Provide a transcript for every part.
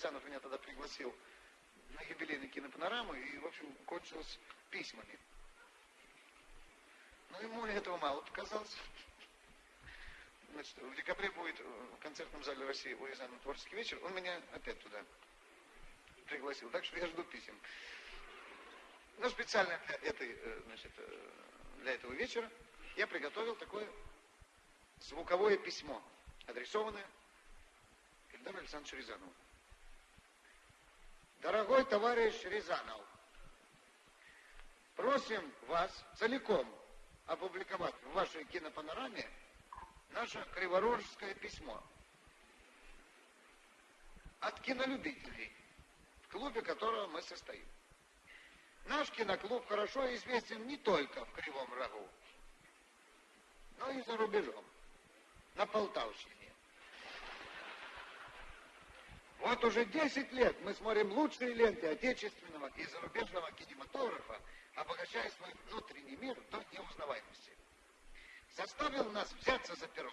Рязанов меня тогда пригласил на юбилейный кинопанораму, и, в общем, кончилось письмами. Но ему этого мало показалось. Значит, в декабре будет в концертном зале России у Рязанова творческий вечер. Он меня опять туда пригласил. Так что я жду писем. Но специально для, этой, э, значит, э, для этого вечера я приготовил такое звуковое письмо, адресованное Ильдару Александровичу Рязанову. Дорогой товарищ Рязанов, просим вас целиком опубликовать в вашей кинопанораме наше криворожское письмо от кинолюбителей, в клубе которого мы состоим. Наш киноклуб хорошо известен не только в Кривом Рогу, но и за рубежом, на Полтавщине. Вот уже 10 лет мы смотрим лучшие ленты отечественного и зарубежного кинематографа, обогащая свой внутренний мир до неузнаваемости. Заставил нас взяться за перо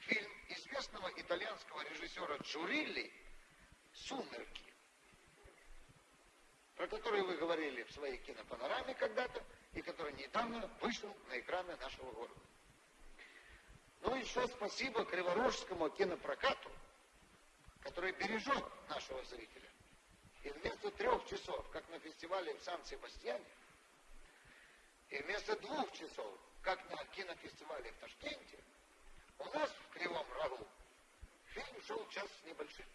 фильм известного итальянского режиссера Джурилли «Сумерки», про который вы говорили в своей кинопанораме когда-то, и который недавно вышел на экраны нашего города. Ну еще спасибо Криворожскому кинопрокату, который бережет нашего зрителя. И вместо трех часов, как на фестивале в Сан-Себастьяне, и вместо двух часов, как на кинофестивале в Ташкенте, у нас в Кривом Рогу фильм шел час с небольшим.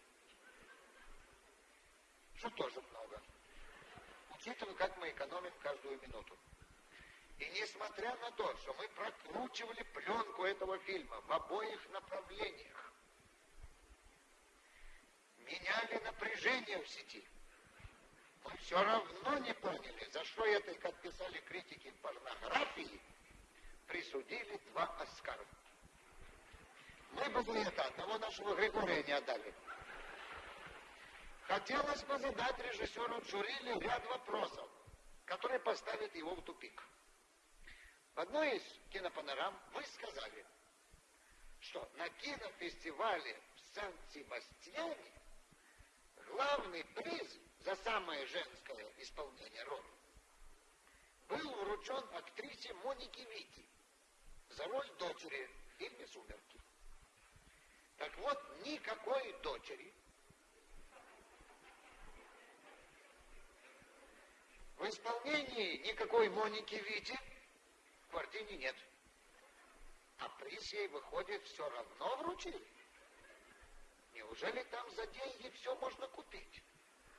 Что тоже много. Учитывая, как мы экономим каждую минуту. И несмотря на то, что мы прокручивали пленку этого фильма в обоих направлениях, меняли напряжение в сети. Мы все равно не поняли, за что этой, как писали критики порнографии, присудили два Оскара. Мы бы за это одного нашего Григория не отдали. Хотелось бы задать режиссеру Джурили ряд вопросов, которые поставят его в тупик. В одной из кинопанорам вы сказали, что на кинофестивале в Сан-Себастьяне главный приз за самое женское исполнение роли был вручен актрисе Монике Вити за роль дочери в фильме «Сумерки». Так вот, никакой дочери в исполнении никакой Моники Вити в квартире нет. А приз ей, выходит, все равно вручили. Неужели там за деньги все можно купить?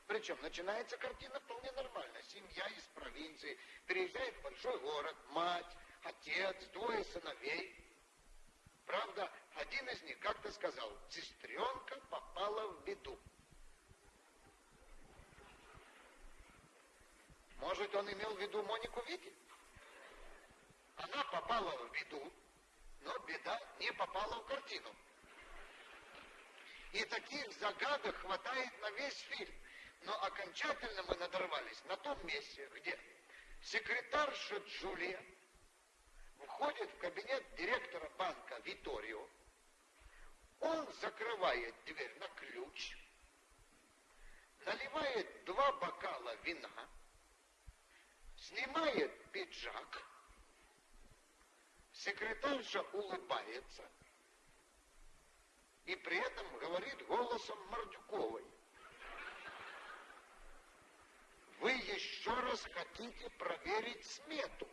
Причем начинается картина вполне нормально. Семья из провинции переезжает в большой город, мать, отец, двое сыновей. Правда, один из них как-то сказал, сестренка попала в беду. Может, он имел в виду Монику Вити? Она попала в беду, но беда не попала в картину. И таких загадок хватает на весь фильм. Но окончательно мы надорвались на том месте, где секретарша Джулия входит в кабинет директора банка Виторио, он закрывает дверь на ключ, наливает два бокала вина, снимает пиджак, секретарша улыбается – и при этом говорит голосом Мордюковой. Вы еще раз хотите проверить смету.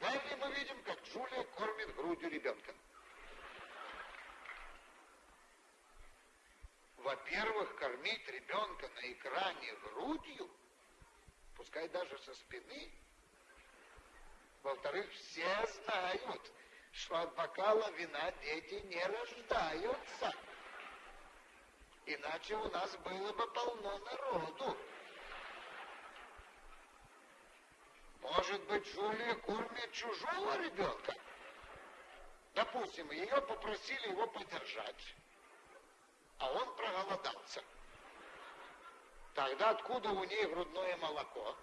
Далее мы видим, как Джулия кормит грудью ребенка. Во-первых, кормить ребенка на экране грудью, пускай даже со спины, во-вторых, все знают, что от бокала вина дети не рождаются. Иначе у нас было бы полно народу. Может быть, Джулия кормит чужого ребенка? Допустим, ее попросили его поддержать, а он проголодался. Тогда откуда у ней грудное молоко?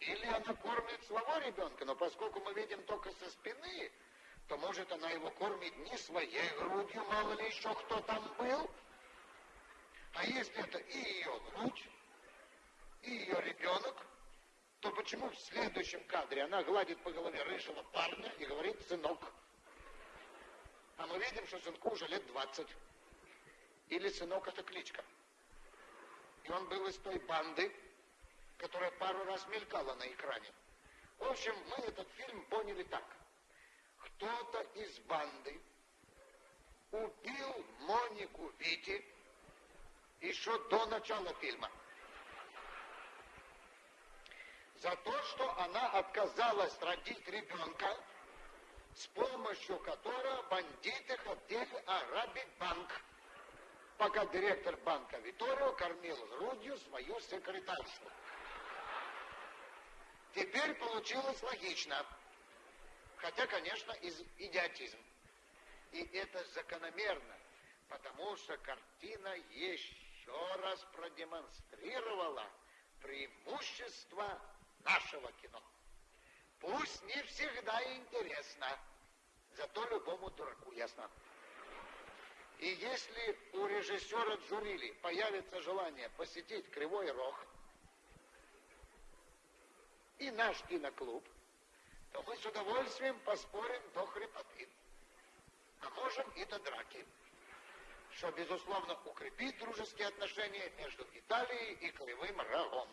Или она кормит своего ребенка, но поскольку мы видим только со спины, то может она его кормить не своей грудью, мало ли еще кто там был. А если это и ее грудь, и ее ребенок, то почему в следующем кадре она гладит по голове рыжего парня и говорит «сынок»? А мы видим, что сынку уже лет 20. Или сынок это кличка. И он был из той банды, которая пару раз мелькала на экране. В общем, мы этот фильм поняли так. Кто-то из банды убил Монику Вити еще до начала фильма. За то, что она отказалась родить ребенка, с помощью которого бандиты хотели ограбить банк, пока директор банка Виторио кормил грудью свою секретаршу. Теперь получилось логично, хотя, конечно, из идиотизм. И это закономерно, потому что картина еще раз продемонстрировала преимущество нашего кино. Пусть не всегда интересно, зато любому дураку ясно. И если у режиссера Джурили появится желание посетить Кривой Рог и наш киноклуб, то мы с удовольствием поспорим до хрипоты, а можем и до драки, что, безусловно, укрепит дружеские отношения между Италией и Кривым Рогом.